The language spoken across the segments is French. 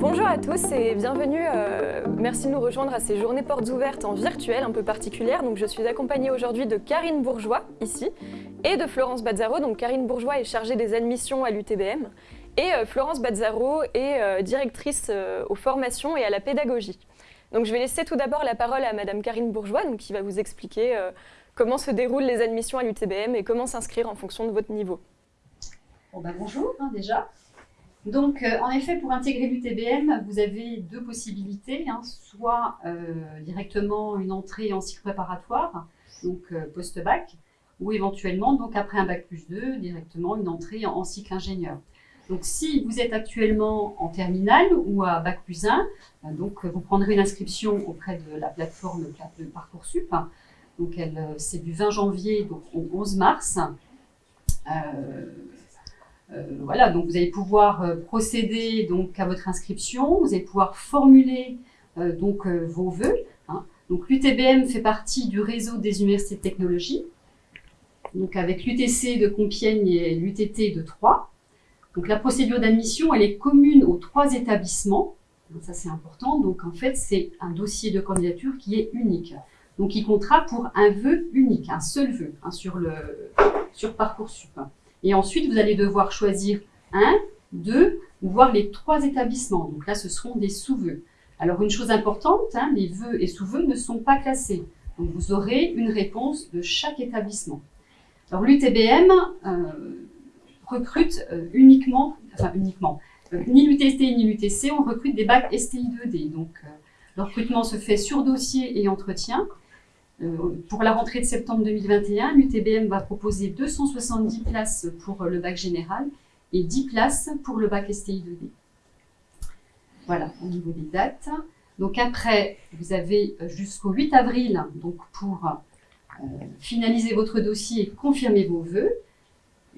Bonjour à tous et bienvenue. euh, merci de nous rejoindre à ces journées portes ouvertes en virtuel un peu particulières. Donc, je suis accompagnée aujourd'hui de Karine Bourgeois, ici, et de Florence Bazzaro. Donc, Karine Bourgeois est chargée des admissions à l'UTBM et euh, Florence Bazzaro est euh, directrice aux formations et à la pédagogie. Donc, je vais laisser tout d'abord la parole à Madame Karine Bourgeois, qui va vous expliquer comment se déroulent les admissions à l'UTBM et comment s'inscrire en fonction de votre niveau. Ben bonjour hein, déjà. Donc euh, en effet pour intégrer l'UTBM vous avez deux possibilités, hein, soit euh, directement une entrée en cycle préparatoire, donc euh, post-bac, ou éventuellement donc après un bac plus 2 directement une entrée en, cycle ingénieur. Donc si vous êtes actuellement en terminale ou à bac plus 1, euh, donc vous prendrez une inscription auprès de la plateforme de Parcoursup. Donc c'est du 20 janvier au 11 mars. Euh, voilà, donc vous allez pouvoir euh, procéder donc à votre inscription, vous allez pouvoir formuler euh, donc vos vœux. hein. Donc l'UTBM fait partie du réseau des universités de technologie, donc avec l'UTC de Compiègne et l'UTT de Troyes. Donc la procédure d'admission, elle est commune aux trois établissements. Donc, Ça c'est important. Donc en fait c'est un dossier de candidature qui est unique. Donc il comptera pour un vœu unique, un seul vœu hein, sur le sur parcoursup. Et ensuite, vous allez devoir choisir un, deux, voire les trois établissements. Donc là, ce seront des sous-vœux. Alors, une chose importante, hein, les vœux et sous-vœux ne sont pas classés. Donc, vous aurez une réponse de chaque établissement. Alors, l'UTBM euh, recrute euh, uniquement, enfin uniquement, euh, ni l'UTST ni l'UTC, on recrute des bacs STI 2D. Donc, le recrutement se fait sur dossier et entretien. Euh, pour la rentrée de septembre 2021, l'UTBM va proposer 270 places pour le bac général et 10 places pour le bac STI 2D. Voilà, au niveau des dates. Donc après, vous avez jusqu'au 8 avril donc pour euh, finaliser votre dossier et confirmer vos vœux.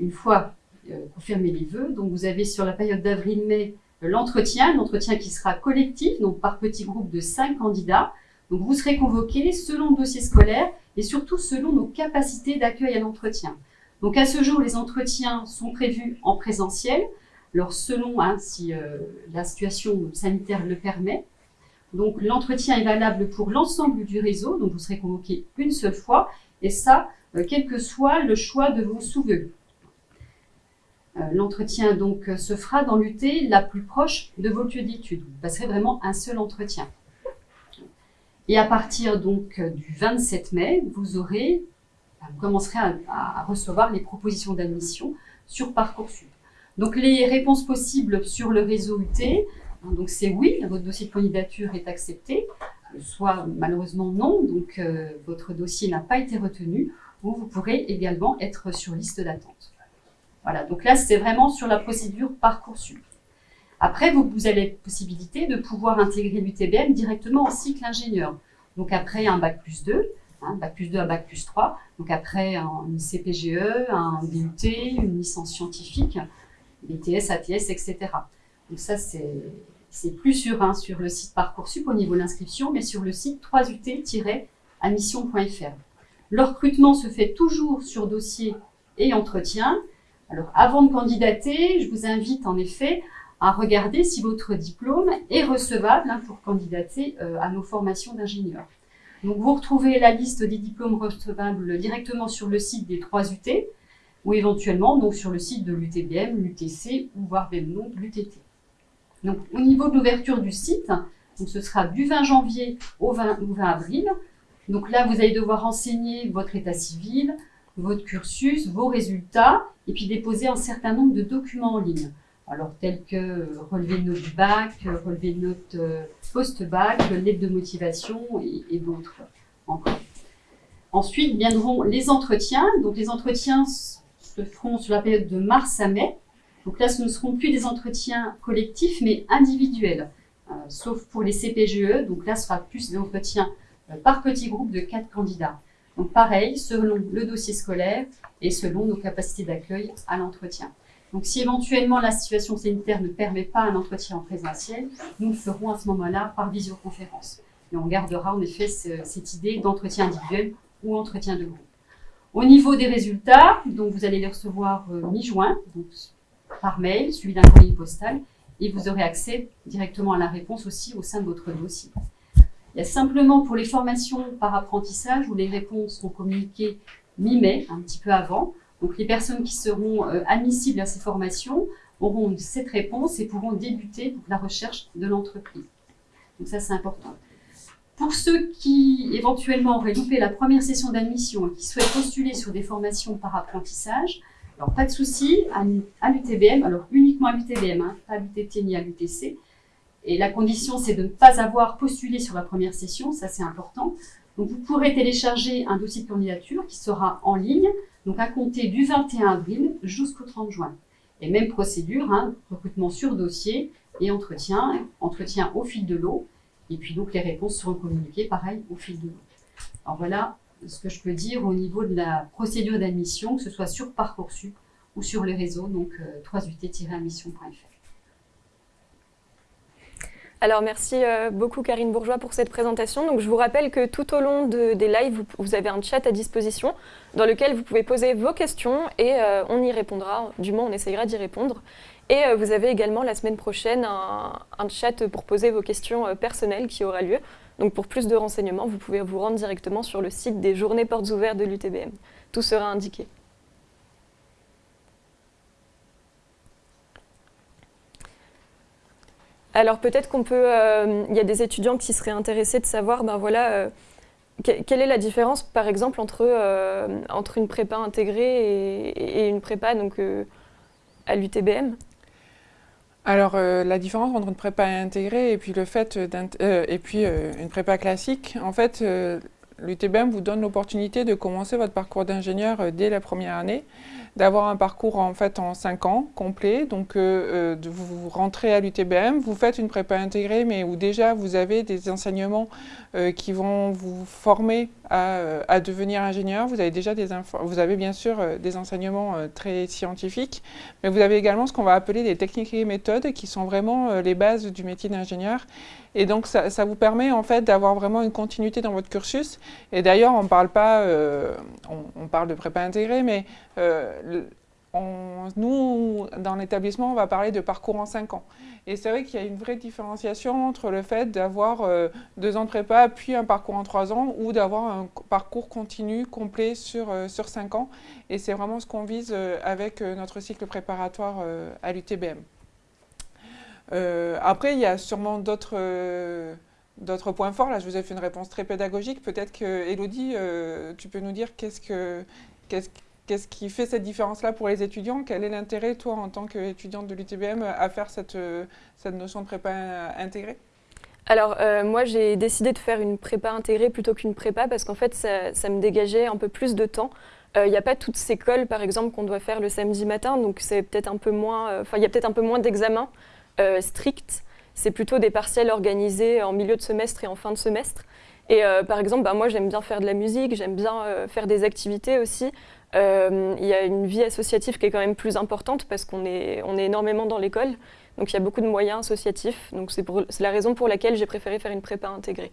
Une fois euh, confirmé les vœux, donc vous avez sur la période d'avril-mai l'entretien, l'entretien qui sera collectif, donc par petits groupes de 5 candidats. Donc vous serez convoqués selon le dossier scolaire et surtout selon nos capacités d'accueil à l'entretien. Donc à ce jour, les entretiens sont prévus en présentiel, alors selon hein, si euh, la situation sanitaire le permet. Donc l'entretien est valable pour l'ensemble du réseau, donc vous serez convoqués une seule fois, et ça, euh, quel que soit le choix de vos sous-vœux. Euh, L'entretien donc se fera dans l'UT la plus proche de vos lieux d'études. Vous passerez vraiment un seul entretien. Et à partir donc euh, du 27 mai, vous aurez, enfin, vous commencerez à, recevoir les propositions d'admission sur Parcoursup. Donc les réponses possibles sur le réseau UT, hein, donc c'est oui, votre dossier de candidature est accepté, euh, soit malheureusement non, donc euh, votre dossier n'a pas été retenu, ou vous pourrez également être sur liste d'attente. Voilà, donc là c'est vraiment sur la procédure Parcoursup. Après, vous, vous avez possibilité de pouvoir intégrer l'UTBM directement en cycle ingénieur. Donc après un bac plus 2, hein, bac plus 2 à bac plus 3, donc après un, une CPGE, un DUT, une licence scientifique, BTS, ATS, etc. Donc ça c'est plus hein, sur le site Parcoursup au niveau de l'inscription, mais sur le site 3ut-admission.fr. Le recrutement se fait toujours sur dossier et entretien. Alors avant de candidater, je vous invite en effet à regarder si votre diplôme est recevable hein, pour candidater euh, à nos formations d'ingénieurs. Vous retrouvez la liste des diplômes recevables directement sur le site des 3 UT ou éventuellement donc sur le site de l'UTBM, l'UTC ou voire même non l'UTT. Au niveau de l'ouverture du site, ce sera du 20 janvier au 20, au 20 avril. Donc là vous allez devoir renseigner votre état civil, votre cursus, vos résultats et puis déposer un certain nombre de documents en ligne alors tels que euh, notes du bac, euh, relevé de notes euh, post-bac, lettre de motivation et, d'autres encore. Ensuite viendront les entretiens. Donc les entretiens se feront sur la période de mars à mai. Donc là, ce ne seront plus des entretiens collectifs, mais individuels, sauf pour les CPGE. Donc là, ce sera plus des entretiens par petit groupe de quatre candidats. Donc pareil, selon le dossier scolaire et selon nos capacités d'accueil à l'entretien. Donc si éventuellement la situation sanitaire ne permet pas un entretien en présentiel, nous le ferons à ce moment-là par visioconférence. Et on gardera en effet ce- cette idée d'entretien individuel ou entretien de groupe. Au niveau des résultats, donc vous allez les recevoir euh, mi-juin, par mail, suivi d'un courrier postal, et vous aurez accès directement à la réponse aussi au sein de votre dossier. Il y a simplement pour les formations par apprentissage où les réponses sont communiquées mi-mai, un petit peu avant. Donc les personnes qui seront euh, admissibles à ces formations auront cette réponse et pourront débuter la recherche de l'entreprise. Donc ça c'est important. Pour ceux qui éventuellement auraient loupé la première session d'admission et qui souhaitent postuler sur des formations par apprentissage, alors pas de souci, à, l'UTBM, alors uniquement à l'UTBM, hein, pas à l'UTT ni à l'UTC, et la condition, c'est de ne pas avoir postulé sur la première session, ça c'est important. Donc vous pourrez télécharger un dossier de candidature qui sera en ligne, donc à compter du 21 avril jusqu'au 30 juin. Et même procédure, hein, recrutement sur dossier et entretien, entretien au fil de l'eau. Et puis donc les réponses seront communiquées pareil au fil de l'eau. Alors voilà ce que je peux dire au niveau de la procédure d'admission, que ce soit sur Parcoursup ou sur les réseaux, donc 3ut-admission.fr. Alors merci euh, beaucoup Karine Bourgeois pour cette présentation. Donc, je vous rappelle que tout au long des lives, vous, avez un chat à disposition dans lequel vous pouvez poser vos questions et euh, on y répondra, du moins on essayera d'y répondre. Et euh, vous avez également la semaine prochaine un, chat pour poser vos questions personnelles qui aura lieu. Donc pour plus de renseignements, vous pouvez vous rendre directement sur le site des journées portes ouvertes de l'UTBM. Tout sera indiqué. Alors peut-être qu'on peut, euh, il y a des étudiants qui seraient intéressés de savoir, ben voilà, euh, quelle est la différence par exemple entre, euh, une prépa intégrée et, une prépa donc, à l'UTBM alors, la différence entre une prépa intégrée et puis le fait et puis une prépa classique, en fait, l'UTBM vous donne l'opportunité de commencer votre parcours d'ingénieur dès la première année d'avoir un parcours en fait en 5 ans complet. Donc euh, euh, de vous rentrez à l'UTBM, vous faites une prépa intégrée, mais où déjà vous avez des enseignements euh, qui vont vous former à, devenir ingénieur. Vous avez déjà des vous avez bien sûr des enseignements très scientifiques, mais vous avez également ce qu'on va appeler des techniques et méthodes qui sont vraiment les bases du métier d'ingénieur. Et donc ça, vous permet en fait d'avoir vraiment une continuité dans votre cursus. Et d'ailleurs, on parle pas, on, parle de prépa intégrée, mais nous, dans l'établissement, on va parler de parcours en 5 ans. Et c'est vrai qu'il y a une vraie différenciation entre le fait d'avoir euh, deux ans de prépa, puis un parcours en 3 ans, ou d'avoir un parcours continu, complet sur, euh, sur 5 ans. Et c'est vraiment ce qu'on vise euh, avec notre cycle préparatoire à l'UTBM. après, il y a sûrement d'autres... D'autres points forts, là je vous ai fait une réponse très pédagogique. Peut-être que, Elodie, tu peux nous dire qu'est-ce que, qu'est-ce Qu'est-ce qui fait cette différence-là pour les étudiants? Quel est l'intérêt, toi, en tant qu'étudiante de l'UTBM, à faire cette, cette notion de prépa intégrée? Alors euh, moi j'ai décidé de faire une prépa intégrée plutôt qu'une prépa parce qu'en fait ça, me dégageait un peu plus de temps. Il euh, n'y a pas toutes ces cols par exemple qu'on doit faire le samedi matin donc c'est peut-être un peu moins, euh, enfin il y a peut-être un peu moins d'examens stricts. C'est plutôt des partiels organisés en milieu de semestre et en fin de semestre. Et par exemple, bah, moi j'aime bien faire de la musique, j'aime bien faire des activités aussi. Euh, il y a une vie associative qui est quand même plus importante parce qu'on est, on est énormément dans l'école. Donc il y a beaucoup de moyens associatifs. Donc c'est la raison pour laquelle j'ai préféré faire une prépa intégrée.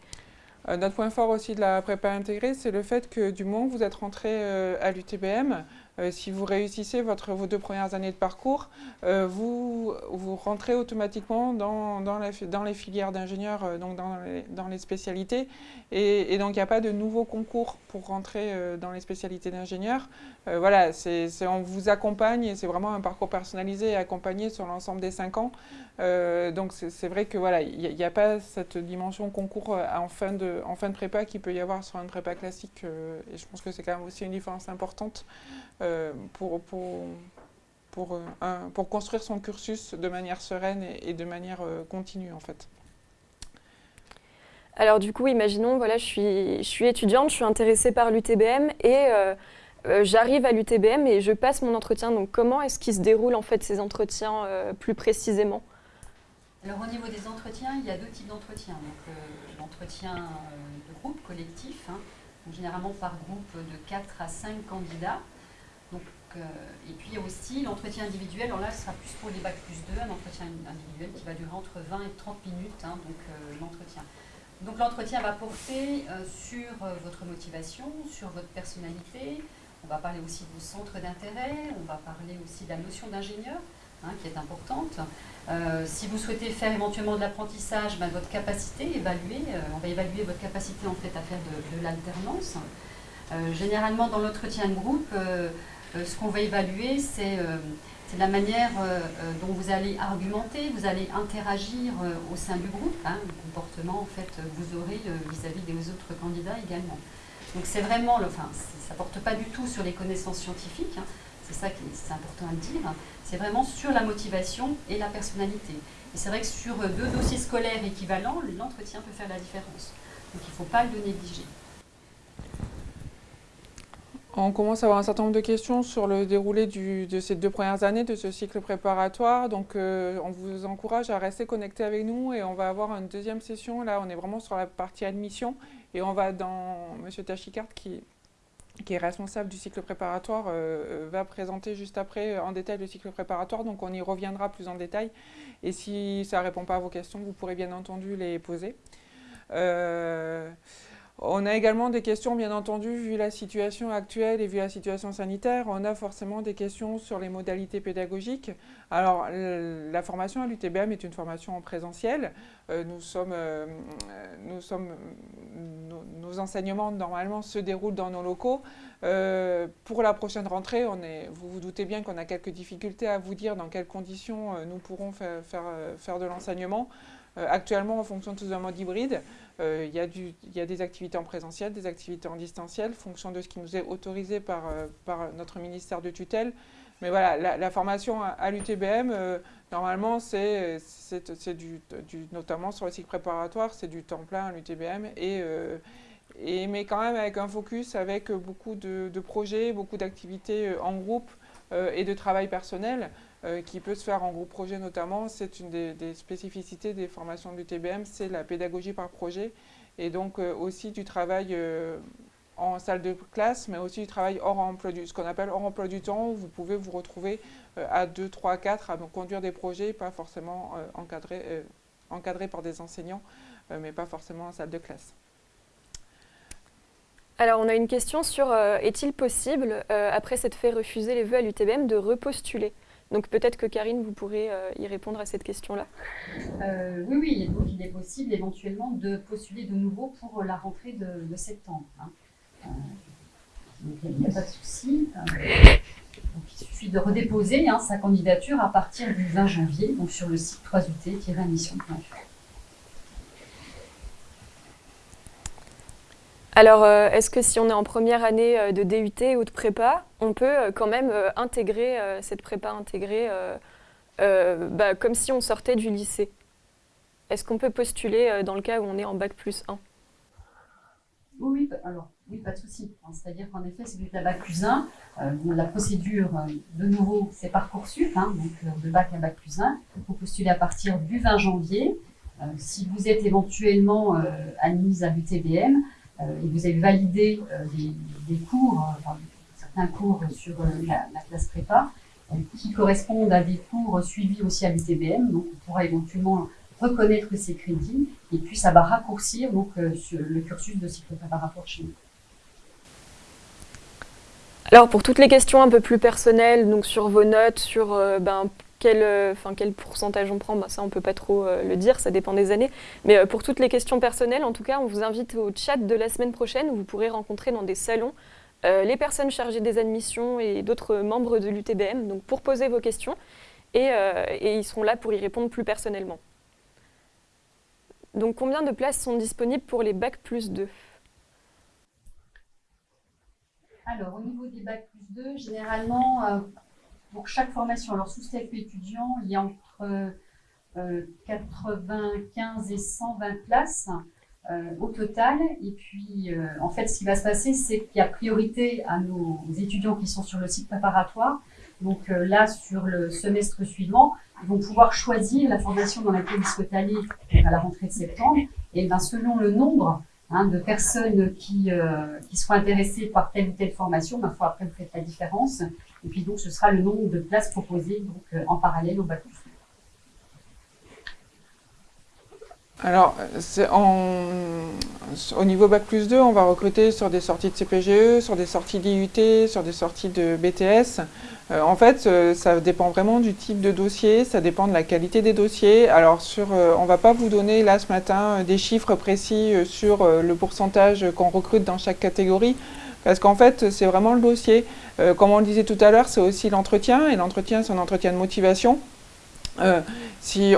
Euh, notre point fort aussi de la prépa intégrée, c'est le fait que du moment que vous êtes rentré euh, à l'UTBM, euh, si vous réussissez vos deux premières années de parcours, euh, vous, rentrez automatiquement dans, les filières d'ingénieurs, euh, donc dans les, spécialités. Et, donc, il n'y a pas de nouveaux concours pour rentrer dans les spécialités d'ingénieurs. voilà, on vous accompagne et c'est vraiment un parcours personnalisé et accompagné sur l'ensemble des cinq ans. donc, c'est vrai que voilà, il n'y a, pas cette dimension concours en fin, de, prépa qu'il peut y avoir sur une prépa classique. et je pense que c'est quand même aussi une différence importante. Pour, pour, pour, euh, pour, construire son cursus de manière sereine et, de manière euh, continue en fait. Alors du coup, imaginons, voilà, je suis, je suis étudiante, je suis intéressée par l'UTBM et j'arrive à l'UTBM et je passe mon entretien. Donc comment est-ce qu'il se déroule en fait ces entretiens plus précisément? Alors au niveau des entretiens, il y a deux types d'entretiens. Donc l'entretien de groupe collectif, hein, généralement par groupe de 4 à 5 candidats. Euh, et puis aussi l'entretien individuel, alors là ce sera plus pour les bacs plus 2, un entretien individuel qui va durer entre 20 et 30 minutes, hein, donc euh, l'entretien. Donc l'entretien va porter euh, sur votre motivation, sur votre personnalité, on va parler aussi du centre d'intérêt, on va parler aussi de la notion d'ingénieur. hein, qui est importante. Si vous souhaitez faire éventuellement de l'apprentissage, ben, votre capacité évaluée, euh, on va évaluer votre capacité en fait à faire de, l'alternance. Généralement dans l'entretien de groupe, ce qu'on va évaluer, c'est la manière dont vous allez argumenter, vous allez interagir au sein du groupe, hein, le comportement en fait vous aurez vis-à-vis des autres candidats également. Donc c'est vraiment, enfin, ça ne porte pas du tout sur les connaissances scientifiques, hein, c'est ça qui est important à dire, c'est vraiment sur la motivation et la personnalité. Et c'est vrai que sur deux dossiers scolaires équivalents, l'entretien peut faire la différence. Donc il ne faut pas le négliger. On commence à avoir un certain nombre de questions sur le déroulé de ces deux premières années de ce cycle préparatoire. Donc euh, on vous encourage à rester connecté avec nous et on va avoir une deuxième session. Là, on est vraiment sur la partie admission et on va dans M. Tachikart qui est responsable du cycle préparatoire, euh, euh, va présenter juste après en détail le cycle préparatoire, donc on y reviendra plus en détail. Et si ça ne répond pas à vos questions, vous pourrez bien entendu les poser. On a également des questions, bien entendu, vu la situation actuelle et vu la situation sanitaire, on a forcément des questions sur les modalités pédagogiques. Alors, la formation à l'UTBM est une formation en présentiel. Euh, nous sommes, euh, sommes, nos, enseignements, normalement, se déroulent dans nos locaux. Euh, pour la prochaine rentrée, vous vous doutez bien qu'on a quelques difficultés à vous dire dans quelles conditions nous pourrons faire, de l'enseignement. actuellement, en fonction de un mode hybride. Euh, il, y a des activités en présentiel, des activités en distanciel, fonction de ce qui nous est autorisé par, euh, notre ministère de tutelle. Mais voilà, la, formation à, l'UTBM, euh, normalement, c'est notamment sur le cycle préparatoire, c'est du temps plein à l'UTBM, et, mais quand même avec un focus, avec beaucoup de projets, beaucoup d'activités en groupe et de travail personnel. Euh, qui peut se faire en groupe projet notamment. C'est une des, spécificités des formations de l'UTBM, c'est la pédagogie par projet et donc euh, aussi du travail euh, en salle de classe, mais aussi du travail hors emploi du, ce qu'on appelle hors emploi du temps, où vous pouvez vous retrouver à 2, 3, 4 à conduire des projets, pas forcément encadrés, encadrés par des enseignants, mais pas forcément en salle de classe. Alors, on a une question sur est-il possible, après s'être fait refuser les vœux à l'UTBM, de repostuler? Donc peut-être que Karine, vous pourrez euh, y répondre à cette question-là. Euh, oui, oui, donc il est possible éventuellement de postuler de nouveau pour la rentrée de, septembre. Hein. Euh, il n'y a pas de souci. il suffit de redéposer hein, sa candidature à partir du 20 janvier, sur le site 3ut-admission.fr. Alors, euh, est-ce que si on est en première année euh, de DUT ou de prépa, on peut euh, quand même intégrer cette prépa intégrée bah, comme si on sortait du lycée? Est-ce qu'on peut postuler dans le cas où on est en bac plus 1 oui, alors, oui, pas de souci. C'est-à-dire qu'en effet, si vous êtes à bac plus 1, la procédure, de nouveau, c'est Parcoursup, hein, donc de bac à bac plus 1. Il faut postuler à partir du 20 janvier. si vous êtes éventuellement admise à l'UTBM, et vous avez validé euh, des, cours, euh, certains cours sur la, classe prépa, qui correspondent à des cours suivis aussi à l'UTBM, donc on pourra éventuellement reconnaître ces crédits, et puis ça va raccourcir donc, le cursus de cycle préparatoire chez nous. Alors pour toutes les questions un peu plus personnelles, donc sur vos notes, sur ben, quel, euh, quel pourcentage on prend, bah, ça on ne peut pas trop euh, le dire, ça dépend des années. Mais euh, pour toutes les questions personnelles, en tout cas, on vous invite au chat de la semaine prochaine où vous pourrez rencontrer dans des salons les personnes chargées des admissions et d'autres membres de l'UTBM pour poser vos questions et, et, ils seront là pour y répondre plus personnellement. Donc combien de places sont disponibles pour les Bac plus 2 Alors au niveau des Bac plus 2, généralement pour chaque formation. Alors, sous statut étudiant, il y a entre 95 euh, et 120 places euh, au total. Et puis, euh, en fait, ce qui va se passer, c'est qu'il y a priorité à nos étudiants qui sont sur le site préparatoire. Donc là, sur le semestre suivant, ils vont pouvoir choisir la formation dans laquelle ils souhaitent aller à la rentrée de septembre. Et ben, selon le nombre hein, de personnes qui, qui seront intéressées par telle ou telle formation, ma foi, après, vous faites la différence. Et puis donc, ce sera le nombre de places proposées euh, en parallèle au bac Alors, au niveau Bac plus 2, on va recruter sur des sorties de CPGE, sur des sorties d'IUT, sur des sorties de BTS. Euh, en fait, euh, ça dépend vraiment du type de dossier, ça dépend de la qualité des dossiers. Alors, sur, on ne va pas vous donner là ce matin des chiffres précis sur le pourcentage qu'on recrute dans chaque catégorie, parce qu'en fait, c'est vraiment le dossier. comme on le disait tout à l'heure, c'est aussi l'entretien, et l'entretien, c'est un entretien de motivation. Euh, si,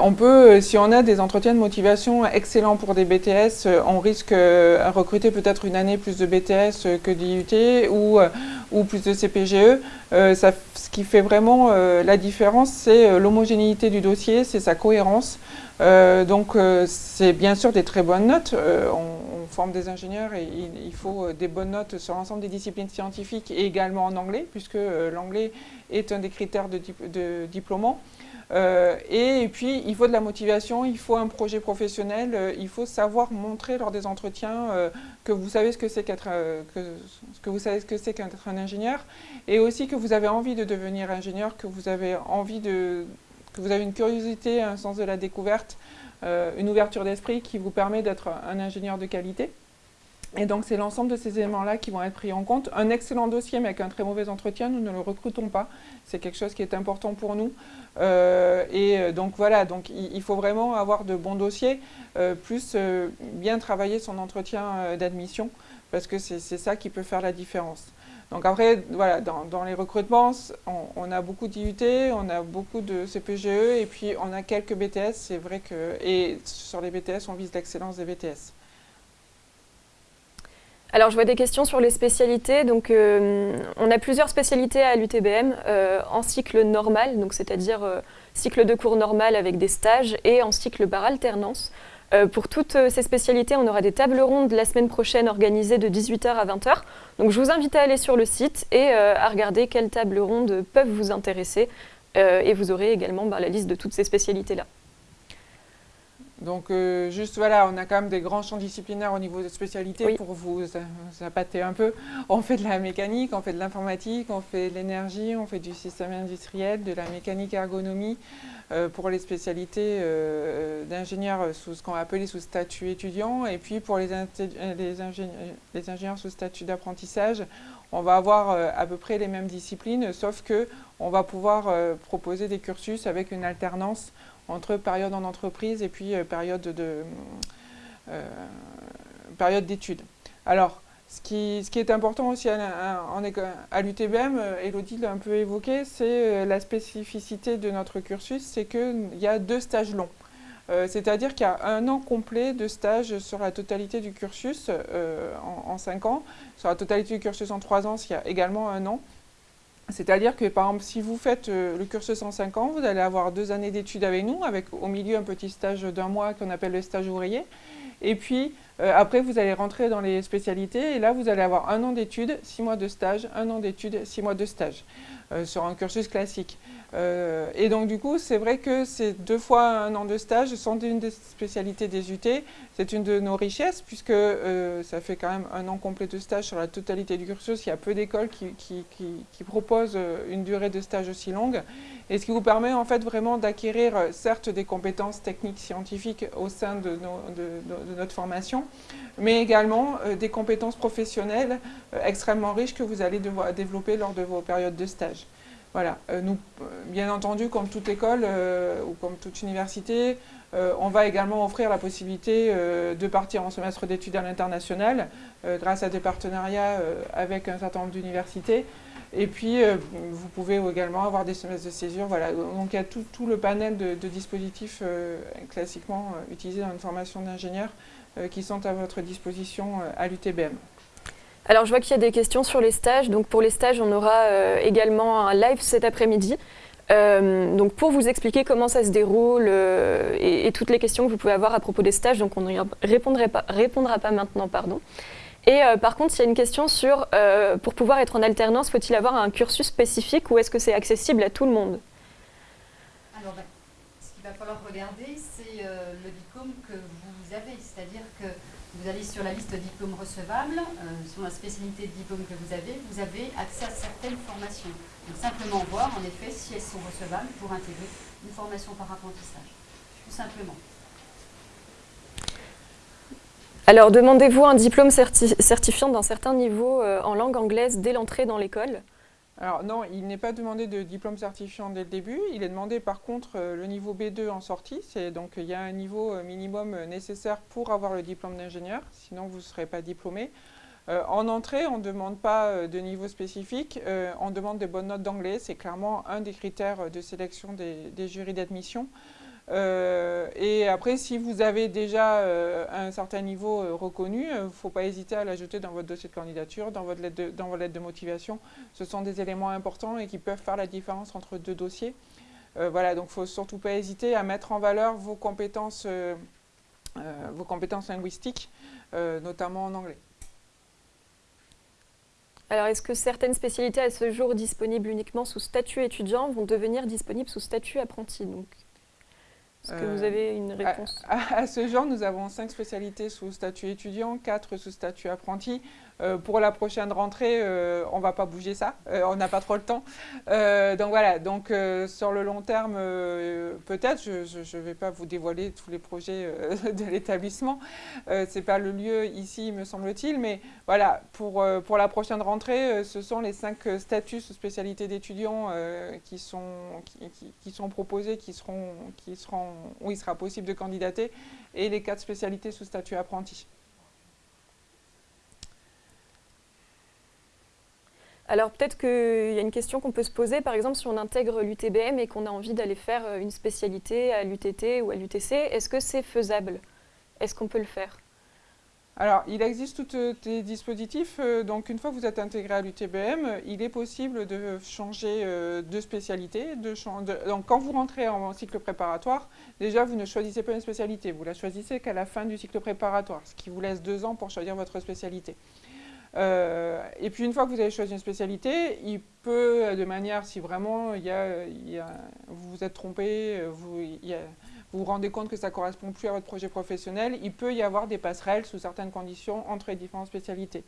on a des entretiens de motivation excellents pour des BTS, euh, on risque euh, à recruter peut-être une année plus de BTS que d'IUT ou, plus de CPGE. Ce qui fait vraiment la différence, c'est l'homogénéité du dossier, c'est sa cohérence. donc c'est bien sûr des très bonnes notes. On, forme des ingénieurs et il, faut des bonnes notes sur l'ensemble des disciplines scientifiques et également en anglais, puisque l'anglais est un des critères de, de diplômant. Euh, et, puis, il faut de la motivation, il faut un projet professionnel, euh, il faut savoir montrer lors des entretiens euh, que vous savez ce que c'est qu'être que, savez ce que c'est un ingénieur, et aussi que vous avez envie de devenir ingénieur, que vous avez envie de que vous avez une curiosité, un sens de la découverte, une ouverture d'esprit qui vous permet d'être un ingénieur de qualité. Et donc, c'est l'ensemble de ces éléments-là qui vont être pris en compte. Un excellent dossier, mais avec un très mauvais entretien, nous ne le recrutons pas. C'est quelque chose qui est important pour nous. Euh, et euh, donc, voilà, donc, il, faut vraiment avoir de bons dossiers, euh, plus bien travailler son entretien d'admission, parce que c'est ça qui peut faire la différence. Donc après, voilà, dans, les recrutements, on, a beaucoup d'IUT, on a beaucoup de CPGE, et puis on a quelques BTS, c'est vrai que... Et sur les BTS, on vise l'excellence des BTS. Alors, je vois des questions sur les spécialités. Donc, euh, on a plusieurs spécialités à l'UTBM euh, en cycle normal, donc c'est-à-dire euh, cycle de cours normal avec des stages, et en cycle par alternance. pour toutes ces spécialités, on aura des tables rondes la semaine prochaine organisées de 18h à 20h. Donc, je vous invite à aller sur le site et à regarder quelles tables rondes peuvent vous intéresser. et vous aurez également bah, la liste de toutes ces spécialités-là. Donc euh, juste voilà, on a quand même des grands champs disciplinaires au niveau de spécialité pour vous appâter un peu. On fait de la mécanique, on fait de l'informatique, on fait de l'énergie, on fait du système industriel, de la mécanique ergonomie euh, pour les spécialités euh, d'ingénieurs sous ce qu'on va appeler sous statut étudiant et puis pour les, les, ingénieurs, les ingénieurs sous statut d'apprentissage, on va avoir à peu près les mêmes disciplines sauf que on va pouvoir proposer des cursus avec une alternance entre période en entreprise et puis euh, période de euh, période d'études. Alors, ce qui, ce qui, est important aussi à, l'UTBM, euh, Elodie l'a un peu évoqué, c'est la spécificité de notre cursus, c'est qu'il y a deux stages longs. C'est-à-dire qu'il y a un an complet de stage sur la totalité du cursus en, en, cinq ans. Sur la totalité du cursus en trois ans, il y a également un an. C'est-à-dire que, par exemple, si vous faites euh, le cursus en 5 ans, vous allez avoir deux années d'études avec nous, avec au milieu un petit stage d'un mois qu'on appelle le stage ouvrier. Et puis, euh, après, vous allez rentrer dans les spécialités, et là, vous allez avoir un an d'études, six mois de stage, un an d'études, six mois de stage, euh, sur un cursus classique. Euh, et donc du coup, c'est vrai que c'est deux fois un an de stage, sans une des spécialités des UT. C'est une de nos richesses, puisque euh, ça fait quand même un an complet de stage sur la totalité du cursus. Il y a peu d'écoles qui, proposent euh, une durée de stage aussi longue. Et ce qui vous permet en fait vraiment d'acquérir, certes, des compétences techniques scientifiques au sein de, notre formation, mais également des compétences professionnelles extrêmement riches que vous allez développer lors de vos périodes de stage. Voilà, euh, nous, euh, bien entendu, comme toute école euh, ou comme toute université, on va également offrir la possibilité de partir en semestre d'études à l'international grâce à des partenariats avec un certain nombre d'universités. Et puis, vous pouvez également avoir des semestres de césure. Voilà. Donc, il y a tout, le panel de, de dispositifs classiquement utilisés dans une formation d'ingénieur qui sont à votre disposition à l'UTBM. Alors, je vois qu'il y a des questions sur les stages. Donc, pour les stages, on aura euh, également un live cet après-midi. Euh, donc, pour vous expliquer comment ça se déroule euh, et, toutes les questions que vous pouvez avoir à propos des stages, donc on ne répondra pas, maintenant, pardon. Et par contre, il y a une question sur, pour pouvoir être en alternance, faut-il avoir un cursus spécifique ou est-ce que c'est accessible à tout le monde? Alors, ben, ce qu'il va falloir regarder, c'est le diplôme que vous avez. C'est-à-dire que vous allez sur la liste diplômes recevables, euh, sur la spécialité de diplôme que vous avez, vous avez accès à certaines formations. Donc simplement voir en effet si elles sont recevables pour intégrer une formation par apprentissage, tout simplement. Alors demandez-vous un diplôme certifiant d'un certain niveau euh, en langue anglaise dès l'entrée dans l'école. Alors non, il n'est pas demandé de diplôme certifiant dès le début. Il est demandé par contre euh, le niveau B2 en sortie. C'est donc il y a un niveau euh, minimum euh, nécessaire pour avoir le diplôme d'ingénieur. Sinon vous ne serez pas diplômé. en entrée, on ne demande pas de niveau spécifique. on demande des bonnes notes d'anglais. C'est clairement un des critères de sélection des jurys d'admission. Euh, et après, si vous avez déjà euh, un certain niveau euh, reconnu, il ne faut pas hésiter à l'ajouter dans votre dossier de candidature, dans votre, lettre de, motivation. Ce sont des éléments importants et qui peuvent faire la différence entre deux dossiers. voilà, donc il ne faut surtout pas hésiter à mettre en valeur vos compétences, vos compétences linguistiques, notamment en anglais. Alors, est-ce que certaines spécialités à ce jour disponibles uniquement sous statut étudiant vont devenir disponibles sous statut apprenti est-ce que vous avez une réponse? à, ce jour, nous avons cinq spécialités sous statut étudiant, quatre sous statut apprenti. Euh, pour la prochaine rentrée, euh, on ne va pas bouger ça, euh, on n'a pas trop le temps. donc voilà, donc sur le long terme, peut-être, je ne vais pas vous dévoiler tous les projets de l'établissement, ce n'est pas le lieu ici, me semble-t-il, mais voilà, pour, pour la prochaine rentrée, ce sont les cinq statuts sous spécialité d'étudiants qui, sont, qui, sont proposés, qui seront, qui seront, où il sera possible de candidater, et les quatre spécialités sous statut apprenti. Alors peut-être qu'il y a une question qu'on peut se poser, par exemple si on intègre l'UTBM et qu'on a envie d'aller faire euh, une spécialité à l'UTT ou à l'UTC, est-ce que c'est faisable? Est-ce qu'on peut le faire? Alors, il existe tous des dispositifs. Euh, donc, une fois que vous êtes intégré à l'UTBM, il est possible de changer euh, de spécialité. Donc, quand vous rentrez en cycle préparatoire, déjà, vous ne choisissez pas une spécialité. Vous la choisissez qu'à la fin du cycle préparatoire, ce qui vous laisse deux ans pour choisir votre spécialité. Euh, et puis une fois que vous avez choisi une spécialité, il peut, de manière, si vraiment y a, vous vous êtes trompé, vous, vous rendez compte que ça ne correspond plus à votre projet professionnel, il peut y avoir des passerelles sous certaines conditions entre les différentes spécialités.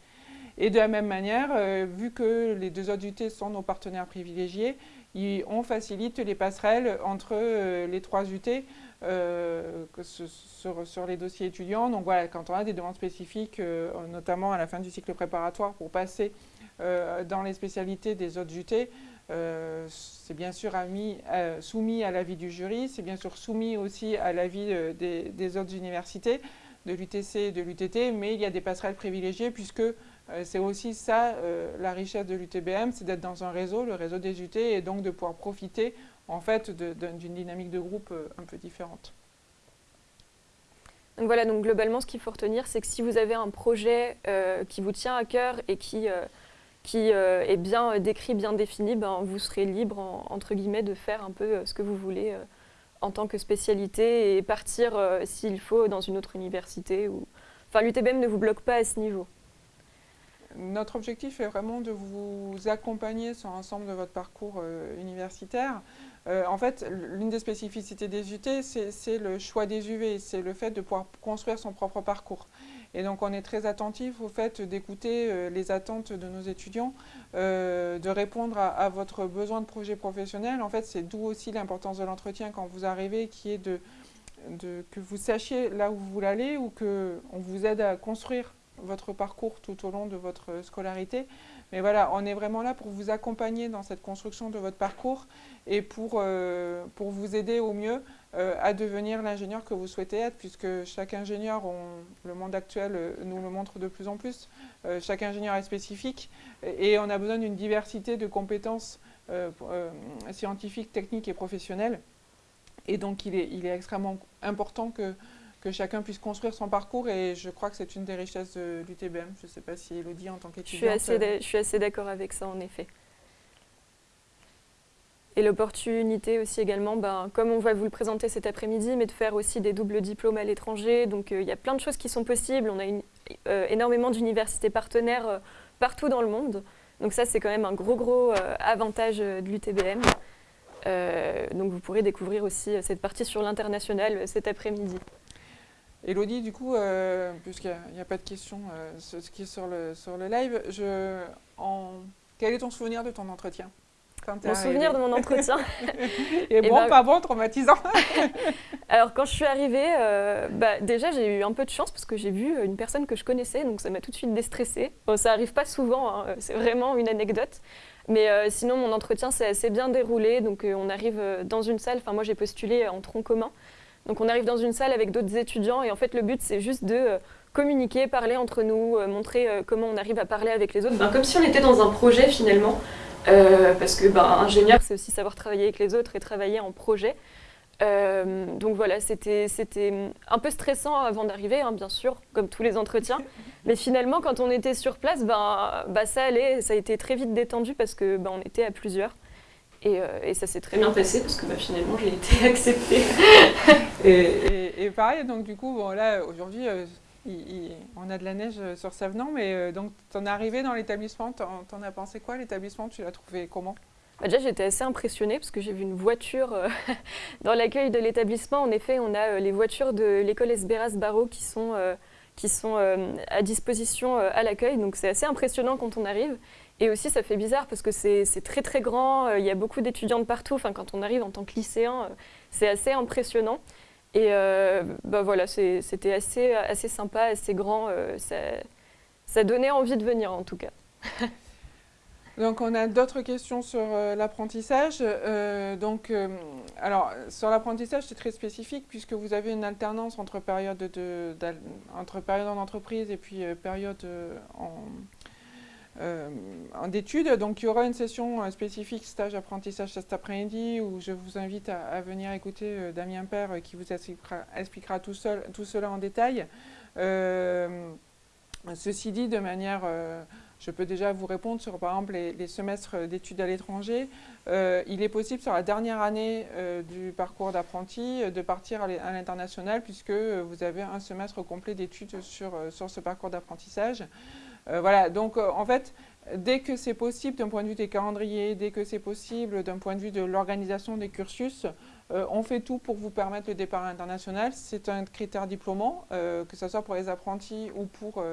Et de la même manière, euh, vu que les deux autres UT sont nos partenaires privilégiés, on facilite les passerelles entre euh, les trois UT euh, sur, les dossiers étudiants. Donc voilà, quand on a des demandes spécifiques, euh, notamment à la fin du cycle préparatoire pour passer dans les spécialités des autres UT, c'est bien sûr soumis à l'avis du jury, c'est bien sûr soumis aussi à l'avis des, autres universités, de l'UTC et de l'UTT, mais il y a des passerelles privilégiées puisque c'est aussi ça la richesse de l'UTBM, c'est d'être dans un réseau, le réseau des UT, et donc de pouvoir profiter en fait d'une dynamique de groupe euh, un peu différente. Donc voilà, donc globalement, ce qu'il faut retenir, c'est que si vous avez un projet euh, qui vous tient à cœur et qui, euh, qui est bien décrit, bien défini, ben, vous serez libre, entre guillemets, de faire un peu ce que vous voulez en tant que spécialité et partir, s'il faut, dans une autre université. Enfin, l'UTBM ne vous bloque pas à ce niveau. Notre objectif est vraiment de vous accompagner sur l'ensemble de votre parcours universitaire. Euh, en fait, l'une des spécificités des UT, c'est le choix des UV, c'est le fait de pouvoir construire son propre parcours. Et donc, on est très attentif au fait d'écouter euh, les attentes de nos étudiants, euh, de répondre à, votre besoin de projet professionnel. En fait, c'est d'où aussi l'importance de l'entretien quand vous arrivez, qui est de, que vous sachiez là où vous voulez aller ou qu'on vous aide à construire votre parcours tout au long de votre scolarité. Mais voilà, on est vraiment là pour vous accompagner dans cette construction de votre parcours et pour, euh, pour vous aider au mieux euh, à devenir l'ingénieur que vous souhaitez être, puisque chaque ingénieur, le monde actuel euh, nous le montre de plus en plus, chaque ingénieur est spécifique et on a besoin d'une diversité de compétences scientifiques, techniques et professionnelles. Et donc il est, il est extrêmement important que que chacun puisse construire son parcours et je crois que c'est une des richesses de l'UTBM. Je ne sais pas si Elodie en tant qu'étudiante... Je suis assez d'accord avec ça en effet. Et l'opportunité aussi également, ben, comme on va vous le présenter cet après-midi, mais de faire aussi des doubles diplômes à l'étranger. Donc euh, il y a plein de choses qui sont possibles. On a euh, énormément d'universités partenaires euh, partout dans le monde. Donc ça, c'est quand même un gros, gros avantage de l'UTBM. donc vous pourrez découvrir aussi cette partie sur l'international cet après-midi. Elodie, du coup, euh, puisqu'il n'y a, pas de questions, euh, ce, qui est sur le, sur le live, je, en, quel est ton souvenir de ton entretien? Mon souvenir de mon entretien? Et, bon, ben, pas bon, traumatisant Alors, quand je suis arrivée, euh, bah, déjà, j'ai eu un peu de chance parce que j'ai vu une personne que je connaissais, donc ça m'a tout de suite déstressée. Bon, ça n'arrive pas souvent, hein, c'est vraiment une anecdote. Mais sinon, mon entretien s'est assez bien déroulé. Donc, on arrive dans une salle. Enfin, moi, j'ai postulé en tronc commun. Donc, on arrive dans une salle avec d'autres étudiants. Et en fait, le but, c'est juste de communiquer, parler entre nous, montrer comment on arrive à parler avec les autres. Ben, comme si on était dans un projet finalement. parce que ben, ingénieur, c'est aussi savoir travailler avec les autres et travailler en projet. Euh, donc voilà, c'était un peu stressant avant d'arriver, hein, bien sûr, comme tous les entretiens. Mais finalement, quand on était sur place, ben, bah, ça allait, ça a été très vite détendu parce que ben, on était à plusieurs. Et, euh, et ça s'est très bien passé parce que bah, finalement, j'ai été acceptée. et, et, pareil, donc du coup, bon, là, aujourd'hui, euh, on a de la neige sur Savenant, mais donc, ton arrivée dans l'établissement, t'en as pensé quoi L'établissement, tu l'as trouvé comment? Bah, déjà, j'étais assez impressionnée parce que j'ai vu une voiture euh, dans l'accueil de l'établissement. En effet, on a euh, les voitures de l'école Esberas Barreau qui sont, euh, qui sont à disposition à l'accueil. Donc, c'est assez impressionnant quand on arrive. Et aussi, ça fait bizarre parce que c'est très très grand. Il y a beaucoup d'étudiants de partout. Enfin, quand on arrive en tant que lycéen, c'est assez impressionnant. Et bah, voilà, c'était assez, assez sympa, assez grand. ça, donnait envie de venir en tout cas. Donc on a d'autres questions sur euh, l'apprentissage. Euh, donc, euh, alors sur l'apprentissage, c'est très spécifique puisque vous avez une alternance entre période de, entre période en entreprise et puis période en d'études. Donc il y aura une session spécifique stage apprentissage cet après-midi où je vous invite à, venir écouter Damien Père qui vous expliquera, tout, cela en détail. ceci dit, de manière je peux déjà vous répondre sur, par exemple, les, semestres d'études à l'étranger. Euh, il est possible, sur la dernière année euh, du parcours d'apprenti, euh, de partir à l'international, puisque vous avez un semestre complet d'études sur, sur ce parcours d'apprentissage. Voilà, donc en fait, dès que c'est possible d'un point de vue des calendriers, dès que c'est possible d'un point de vue de l'organisation des cursus, on fait tout pour vous permettre le départ international. C'est un critère diplômant, que ce soit pour les apprentis ou pour,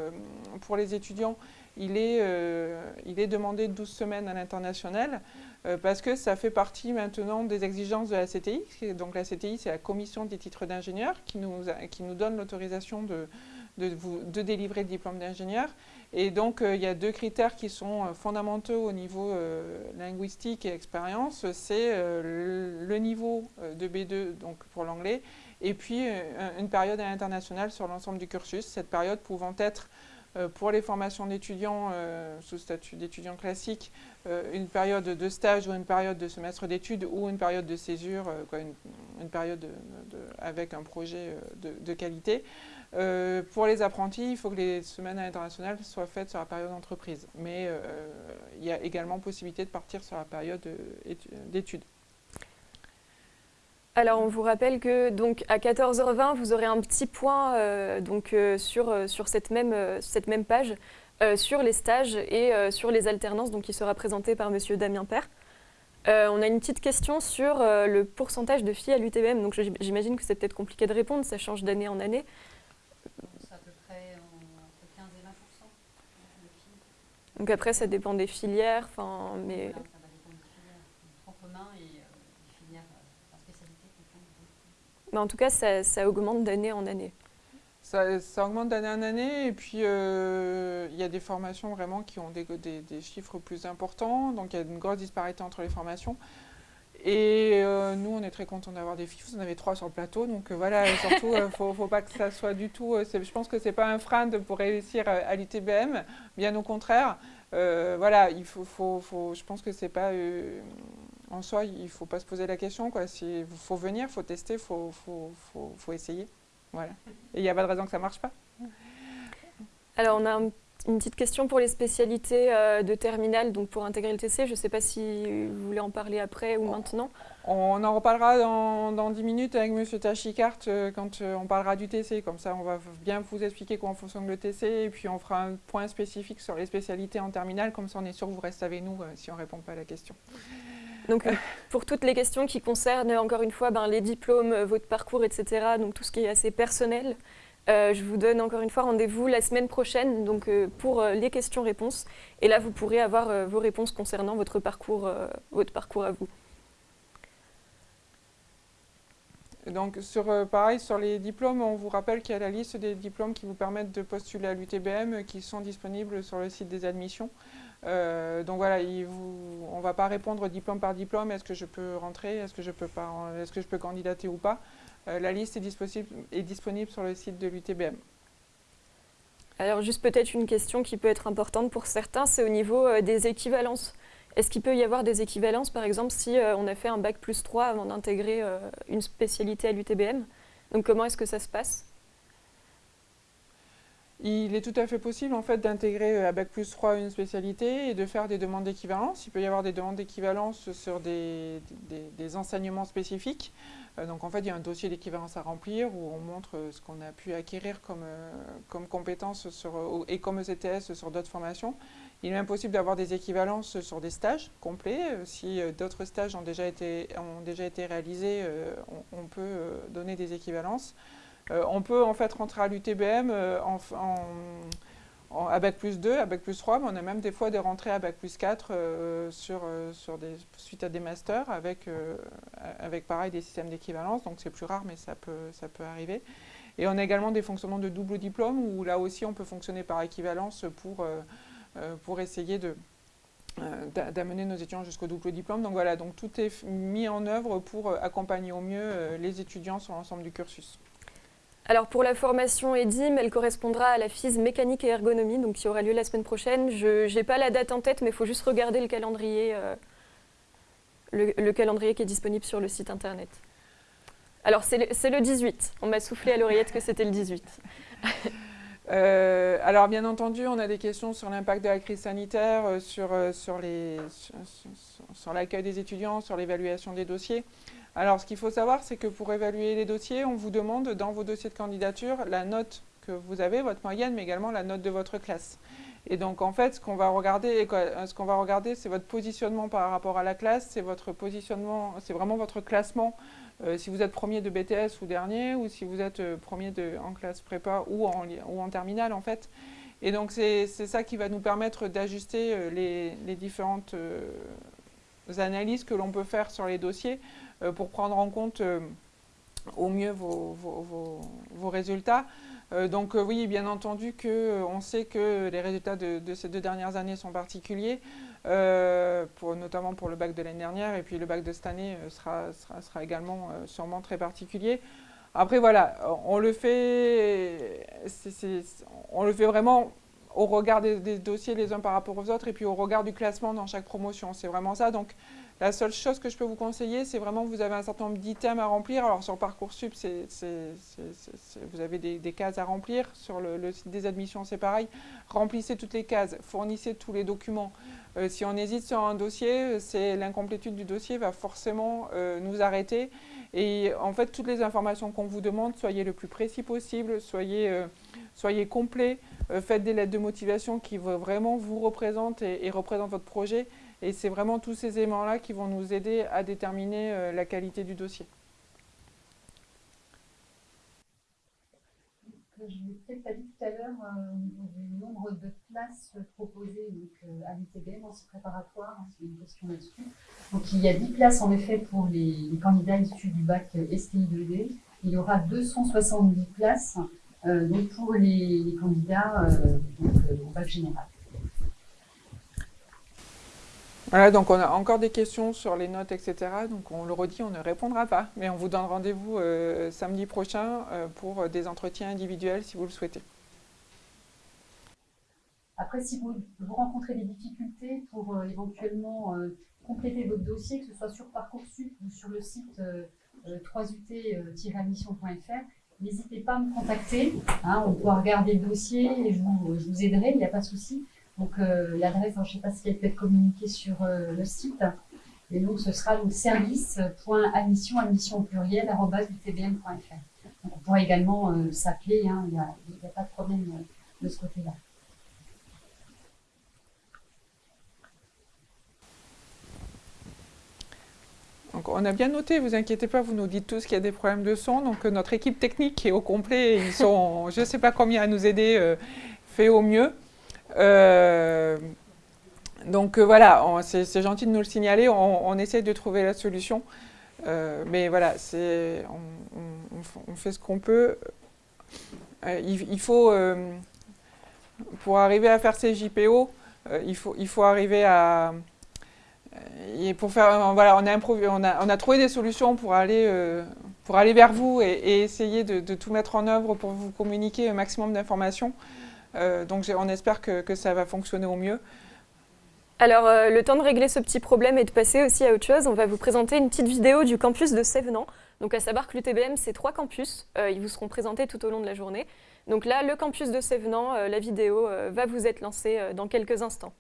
pour les étudiants il est, euh, il est demandé 12 semaines à l'international euh, parce que ça fait partie maintenant des exigences de la CTI. Donc la CTI, c'est la commission des titres d'ingénieur qui nous, qui nous donne l'autorisation de, de, de, délivrer le diplôme d'ingénieur. Et donc, euh, il y a deux critères qui sont fondamentaux au niveau linguistique et expérience. C'est le, niveau de B2, donc pour l'anglais, et puis une période à l'international sur l'ensemble du cursus. Cette période pouvant être euh, pour les formations d'étudiants euh, sous statut d'étudiants classique, euh, une période de stage ou une période de semestre d'études ou une période de césure, une, période avec un projet de, qualité. Pour les apprentis, il faut que les semaines internationales soient faites sur la période d'entreprise. Mais il y a également possibilité de partir sur la période d'études. Alors on vous rappelle que donc à 14h20 vous aurez un petit point euh, donc euh, sur, euh, sur cette même, cette même page sur les stages et sur les alternances donc qui sera présenté par Monsieur Damien Père. on a une petite question sur le pourcentage de filles à l'UTBM donc j'imagine que c'est peut-être compliqué de répondre, ça change d'année en année. C'est à peu près entre 15 et 20 Donc après ça dépend des filières, enfin mais. Mais en tout cas, ça, augmente d'année en année. Ça, augmente d'année en année et puis euh, il y a des formations vraiment qui ont des, des, chiffres plus importants, donc il y a une grosse disparité entre les formations. Et euh, nous, on est très contents d'avoir des filles. Vous en avez trois sur le plateau, donc euh, voilà, surtout, il ne faut, pas que ça soit du tout... je pense que ce n'est pas un frein pour réussir à, l'UTBM, bien au contraire. voilà, il faut, faut, faut, je pense que c'est pas en soi, il ne faut pas se poser la question. Il faut venir, il faut tester, il faut, faut, essayer. Voilà. Et il n'y a pas de raison que ça ne marche pas. Alors, on a une petite question pour les spécialités euh, de terminale, donc pour intégrer le TC. Je ne sais pas si vous voulez en parler après ou maintenant. On en reparlera dans, dans 10 minutes avec M. Tachikart euh, quand euh, on parlera du TC. Comme ça, on va bien vous expliquer comment fonctionne le TC et puis on fera un point spécifique sur les spécialités en terminale. Comme ça, on est sûr que vous restez avec nous si on ne répond pas à la question. Donc, pour toutes les questions qui concernent, encore une fois, ben, les diplômes, votre parcours, etc., donc tout ce qui est assez personnel, euh, je vous donne encore une fois rendez-vous la semaine prochaine donc, pour les questions-réponses. Et là, vous pourrez avoir vos réponses concernant votre parcours, votre parcours à vous. Donc, pareil, sur les diplômes, on vous rappelle qu'il y a la liste des diplômes qui vous permettent de postuler à l'UTBM qui sont disponibles sur le site des admissions. donc voilà, on ne va pas répondre diplôme par diplôme, est-ce que je peux rentrer, est-ce que, je peux est que je peux candidater ou pas. La liste est disponible, est disponible sur le site de l'UTBM. Alors juste peut-être une question qui peut être importante pour certains, c'est au niveau des équivalences. Est-ce qu'il peut y avoir des équivalences, par exemple, si on a fait un bac plus 3 avant d'intégrer une spécialité à l'UTBM Donc comment est-ce que ça se passe? Il est tout à fait possible en fait d'intégrer euh, à Bac plus 3 une spécialité et de faire des demandes d'équivalence. Il peut y avoir des demandes d'équivalence sur des, enseignements spécifiques. Euh, donc en fait, il y a un dossier d'équivalence à remplir où on montre euh, ce qu'on a pu acquérir comme, comme compétences et comme ECTS sur d'autres formations. Il est même possible d'avoir des équivalences sur des stages complets. Si d'autres stages ont déjà été, réalisés, on peut donner des équivalences. Euh, on peut en fait rentrer à l'UTBM euh, Bac plus 2, à plus 3, mais on a même des fois des rentrées à Bac plus 4 euh, sur, des, suite à des masters avec, avec pareil des systèmes d'équivalence, donc c'est plus rare mais ça peut, arriver. Et on a également des fonctionnements de double diplôme où là aussi on peut fonctionner par équivalence pour, essayer d'amener nos étudiants jusqu'au double diplôme. Donc voilà, donc tout est mis en œuvre pour accompagner au mieux les étudiants sur l'ensemble du cursus. Alors pour la formation EDIM, elle correspondra à la FIS mécanique et ergonomie, donc qui aura lieu la semaine prochaine. Je n'ai pas la date en tête, mais il faut juste regarder le calendrier, euh, le, calendrier qui est disponible sur le site internet. Alors c'est le, 18, on m'a soufflé à l'oreillette que c'était le 18. Euh, alors bien entendu, on a des questions sur l'impact de la crise sanitaire, euh, sur l'accueil des étudiants, sur l'évaluation des dossiers. Alors, ce qu'il faut savoir, c'est que pour évaluer les dossiers, on vous demande dans vos dossiers de candidature la note que vous avez, votre moyenne, mais également la note de votre classe. Et donc, en fait, ce qu'on va regarder, ce qu'on va regarder, c'est votre positionnement par rapport à la classe, c'est votre positionnement, c'est vraiment votre classement. Euh, si vous êtes premier de BTS ou dernier, ou si vous êtes euh, premier en classe prépa ou en, terminale, en fait. Et donc, c'est ça qui va nous permettre d'ajuster euh, les, différentes analyses que l'on peut faire sur les dossiers euh, pour prendre en compte euh, au mieux vos, résultats. Euh, donc oui, bien entendu qu'on sait que les résultats de, ces deux dernières années sont particuliers, notamment pour le bac de l'année dernière, et puis le bac de cette année sera, sera, également sûrement très particulier. Après voilà, on le fait, on le fait vraiment au regard des, dossiers les uns par rapport aux autres, et puis au regard du classement dans chaque promotion. C'est vraiment ça. Donc la seule chose que je peux vous conseiller, c'est vraiment que vous avez un certain nombre d'items à remplir. Alors sur Parcoursup, vous avez des, cases à remplir. Sur le, site des admissions, c'est pareil. Remplissez toutes les cases, fournissez tous les documents. Euh, si on hésite sur un dossier, c'est l'incomplétude du dossier va forcément euh, nous arrêter. Et en fait, toutes les informations qu'on vous demande, soyez le plus précis possible, soyez, euh, soyez complet, faites des lettres de motivation qui vraiment vous représentent et représentent votre projet. Et c'est vraiment tous ces éléments-là qui vont nous aider à déterminer euh, la qualité du dossier. Je l'ai peut-être dit tout à l'heure, euh, du nombre de places proposées donc, à l'UTBM en cycle préparatoire, hein, c'est une question là-dessus. Donc il y a 10 places en effet pour les, candidats issus du bac STI2D. Il y aura 270 places euh, donc pour les, candidats au bac général. Voilà, donc on a encore des questions sur les notes, etc. Donc on le redit, on ne répondra pas, mais on vous donne rendez-vous euh, samedi prochain euh, pour des entretiens individuels si vous le souhaitez. Après, si vous, rencontrez des difficultés pour euh, éventuellement compléter votre dossier, que ce soit sur Parcoursup ou sur le site 3ut-admission.fr, n'hésitez pas à me contacter. Hein, on pourra regarder le dossier et je vous aiderai, il n'y a pas de souci. Donc euh, l'adresse, je ne sais pas si elle peut être communiquée sur euh, le site. Et donc ce sera service.admission, admission au pluriel, utbm.fr. On pourra également euh, s'appeler, hein, il n'y a, pas de problème de ce côté-là. Donc on a bien noté, vous inquiétez pas, vous nous dites tous qu'il y a des problèmes de son. Donc notre équipe technique est au complet, ils sont, je ne sais pas combien à nous aider, fait au mieux. Euh, donc euh, voilà, c'est gentil de nous le signaler, on, essaie de trouver la solution. Euh, mais voilà, on, fait ce qu'on peut. il, faut, pour arriver à faire ces JPO, il, faut, arriver à... Et pour faire, voilà, on a trouvé des solutions pour aller, pour aller vers vous et, essayer de, tout mettre en œuvre pour vous communiquer un maximum d'informations. Donc on espère que, ça va fonctionner au mieux. Alors, le temps de régler ce petit problème et de passer aussi à autre chose, on va vous présenter une petite vidéo du campus de Sévenant. Donc à savoir que l'UTBM, c'est trois campus, euh, ils vous seront présentés tout au long de la journée. Donc là, le campus de Sévenant, euh, la vidéo euh, va vous être lancée dans quelques instants.